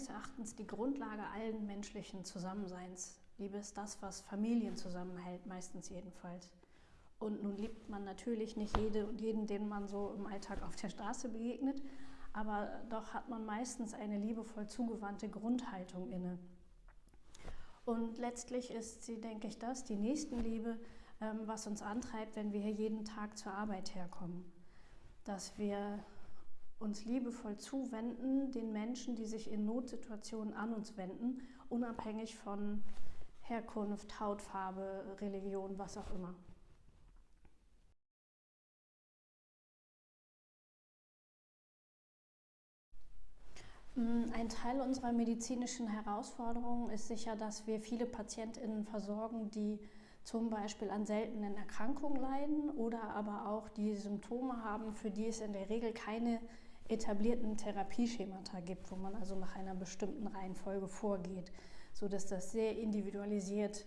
meines Erachtens die Grundlage allen menschlichen Zusammenseins. Liebe ist das, was Familien zusammenhält, meistens jedenfalls. Und nun liebt man natürlich nicht jede und jeden, den man so im Alltag auf der Straße begegnet, aber doch hat man meistens eine liebevoll zugewandte Grundhaltung inne. Und letztlich ist sie, denke ich, das, die Nächstenliebe, ähm, was uns antreibt, wenn wir hier jeden Tag zur Arbeit herkommen. Dass wir uns liebevoll zuwenden, den Menschen, die sich in Notsituationen an uns wenden, unabhängig von Herkunft, Hautfarbe, Religion, was auch immer. Mm, ein Teil unserer medizinischen Herausforderungen ist sicher, dass wir viele PatientInnen versorgen, die zum Beispiel an seltenen Erkrankungen leiden oder aber auch die Symptome haben, für die es in der Regel keine etablierten Therapieschemata gibt, wo man also nach einer bestimmten Reihenfolge vorgeht, sodass das sehr individualisiert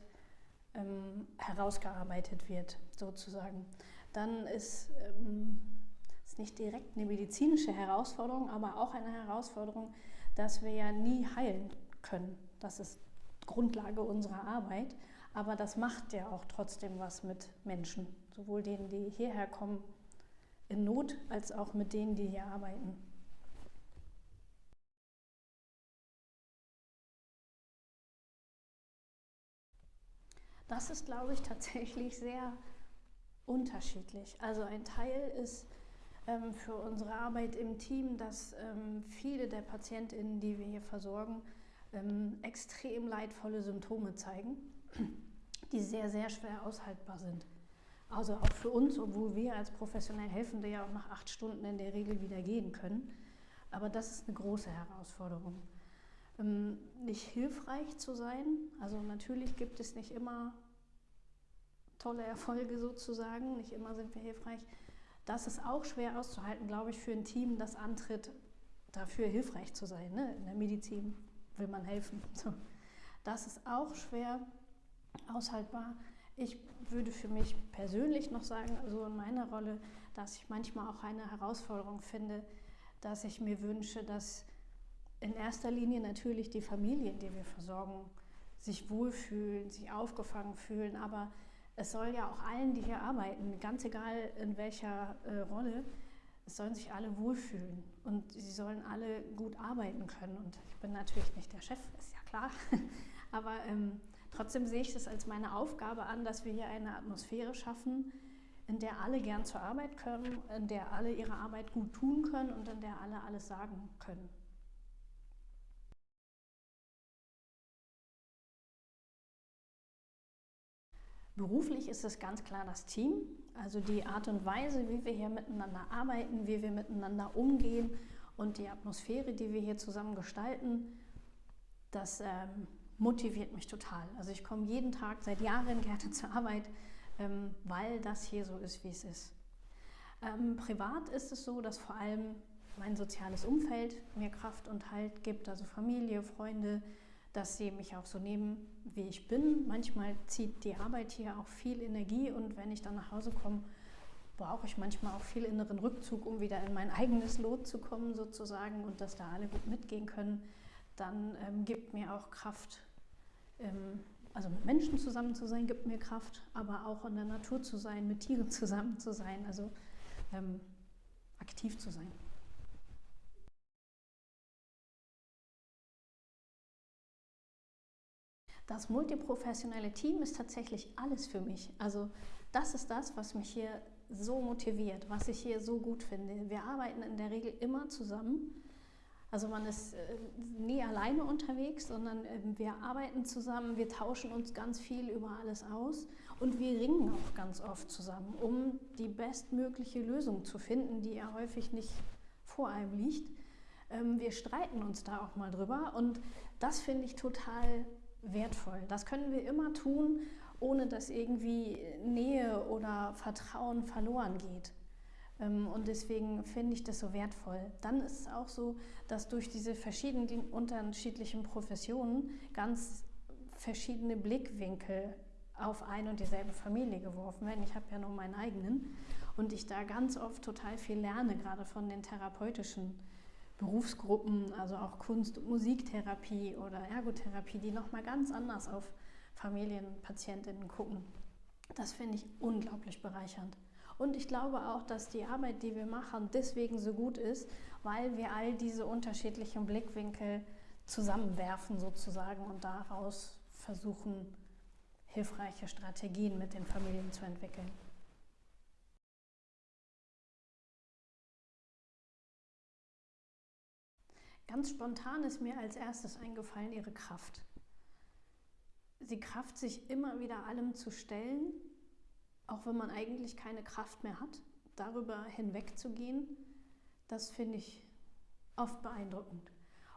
ähm, herausgearbeitet wird, sozusagen. Dann ist ähm, nicht direkt eine medizinische Herausforderung, aber auch eine Herausforderung, dass wir ja nie heilen können. Das ist Grundlage unserer Arbeit. Aber das macht ja auch trotzdem was mit Menschen, sowohl denen, die hierher kommen in Not, als auch mit denen, die hier arbeiten. Das ist, glaube ich, tatsächlich sehr unterschiedlich. Also ein Teil ist ähm, für unsere Arbeit im Team, dass ähm, viele der PatientInnen, die wir hier versorgen, ähm, extrem leidvolle Symptome zeigen, die sehr, sehr schwer aushaltbar sind. Also auch für uns, obwohl wir als professionell Helfende ja auch nach acht Stunden in der Regel wieder gehen können. Aber das ist eine große Herausforderung. nicht hilfreich zu sein, also natürlich gibt es nicht immer tolle Erfolge sozusagen, nicht immer sind wir hilfreich, das ist auch schwer auszuhalten, glaube ich, für ein Team, das antritt, dafür hilfreich zu sein. Ne? In der Medizin will man helfen. Das ist auch schwer aushaltbar. Ich würde für mich persönlich noch sagen, also in meiner Rolle, dass ich manchmal auch eine Herausforderung finde, dass ich mir wünsche, dass in erster Linie natürlich die Familien, die wir versorgen, sich wohlfühlen, sich aufgefangen fühlen, aber es soll ja auch allen, die hier arbeiten, ganz egal in welcher äh, Rolle, es sollen sich alle wohlfühlen und sie sollen alle gut arbeiten können. Und ich bin natürlich nicht der Chef, ist ja klar, aber ähm, trotzdem sehe ich es als meine Aufgabe an, dass wir hier eine Atmosphäre schaffen, in der alle gern zur Arbeit können, in der alle ihre Arbeit gut tun können und in der alle alles sagen können. Beruflich ist es ganz klar das Team, also die Art und Weise, wie wir hier miteinander arbeiten, wie wir miteinander umgehen und die Atmosphäre, die wir hier zusammen gestalten, das ähm, motiviert mich total. Also ich komme jeden Tag seit Jahren gerne zur Arbeit, ähm, weil das hier so ist, wie es ist. Ähm, privat ist es so, dass vor allem mein soziales Umfeld mir Kraft und Halt gibt, also Familie, Freunde, dass sie mich auch so nehmen, wie ich bin. Manchmal zieht die Arbeit hier auch viel Energie und wenn ich dann nach Hause komme, brauche ich manchmal auch viel inneren Rückzug, um wieder in mein eigenes Lot zu kommen sozusagen und dass da alle gut mitgehen können. Dann ähm, gibt mir auch Kraft, ähm, also mit Menschen zusammen zu sein, gibt mir Kraft, aber auch in der Natur zu sein, mit Tieren zusammen zu sein, also ähm, aktiv zu sein. Das multiprofessionelle Team ist tatsächlich alles für mich. Also das ist das, was mich hier so motiviert, was ich hier so gut finde. Wir arbeiten in der Regel immer zusammen. Also man ist äh, nie alleine unterwegs, sondern äh, wir arbeiten zusammen, wir tauschen uns ganz viel über alles aus und wir ringen auch ganz oft zusammen, um die bestmögliche Lösung zu finden, die ja häufig nicht vor einem liegt. Ähm, wir streiten uns da auch mal drüber und das finde ich total wertvoll. Das können wir immer tun, ohne dass irgendwie Nähe oder Vertrauen verloren geht. Ähm, und deswegen finde ich das so wertvoll. Dann ist es auch so, dass durch diese verschiedenen unterschiedlichen Professionen ganz verschiedene Blickwinkel auf ein und dieselbe Familie geworfen werden. Ich habe ja nur meinen eigenen und ich da ganz oft total viel lerne, gerade von den therapeutischen Berufsgruppen, also auch Kunst- und Musiktherapie oder Ergotherapie, die nochmal ganz anders auf Familienpatientinnen gucken. Das finde ich unglaublich bereichernd. Und ich glaube auch, dass die Arbeit, die wir machen, deswegen so gut ist, weil wir all diese unterschiedlichen Blickwinkel zusammenwerfen sozusagen und daraus versuchen, hilfreiche Strategien mit den Familien zu entwickeln. Ganz spontan ist mir als erstes eingefallen ihre Kraft. Die Kraft, sich immer wieder allem zu stellen, auch wenn man eigentlich keine Kraft mehr hat, darüber hinwegzugehen, das finde ich oft beeindruckend.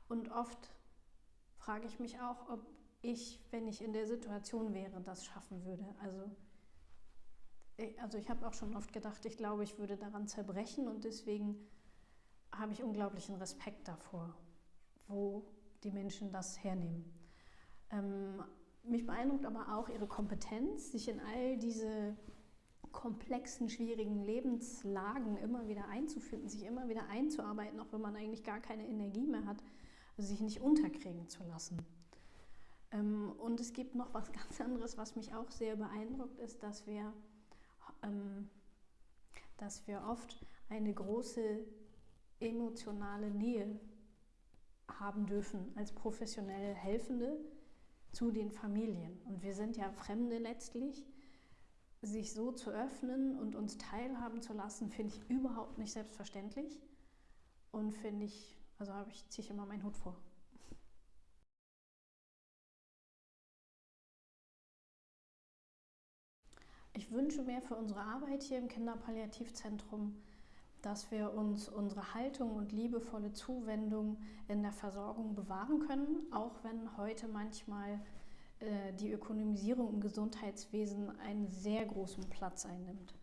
Und oft frage ich mich auch, ob ich, wenn ich in der Situation wäre, das schaffen würde. Also, also ich habe auch schon oft gedacht, ich glaube, ich würde daran zerbrechen und deswegen habe ich unglaublichen Respekt davor, wo die Menschen das hernehmen. Ähm, mich beeindruckt aber auch ihre Kompetenz, sich in all diese komplexen, schwierigen Lebenslagen immer wieder einzufinden, sich immer wieder einzuarbeiten, auch wenn man eigentlich gar keine Energie mehr hat, also sich nicht unterkriegen zu lassen. Ähm, und es gibt noch was ganz anderes, was mich auch sehr beeindruckt, ist, dass wir, ähm, dass wir oft eine große emotionale Nähe haben dürfen als professionelle Helfende zu den Familien. Und wir sind ja Fremde letztlich. Sich so zu öffnen und uns teilhaben zu lassen, finde ich überhaupt nicht selbstverständlich. Und finde ich, also habe ich, ziehe ich immer meinen Hut vor. Ich wünsche mir für unsere Arbeit hier im Kinderpalliativzentrum, dass wir uns unsere Haltung und liebevolle Zuwendung in der Versorgung bewahren können, auch wenn heute manchmal äh, die Ökonomisierung im Gesundheitswesen einen sehr großen Platz einnimmt.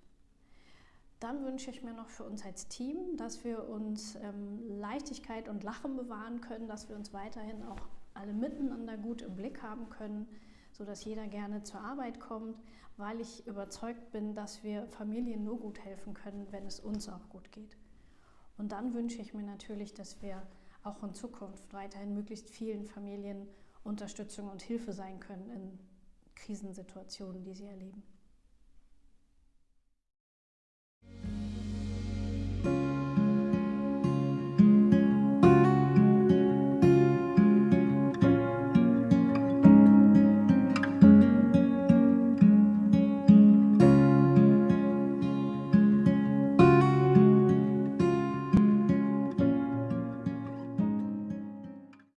Dann wünsche ich mir noch für uns als Team, dass wir uns ähm, Leichtigkeit und Lachen bewahren können, dass wir uns weiterhin auch alle miteinander gut im Blick haben können, sodass jeder gerne zur Arbeit kommt, weil ich überzeugt bin, dass wir Familien nur gut helfen können, wenn es uns auch gut geht. Und dann wünsche ich mir natürlich, dass wir auch in Zukunft weiterhin möglichst vielen Familien Unterstützung und Hilfe sein können in Krisensituationen, die sie erleben.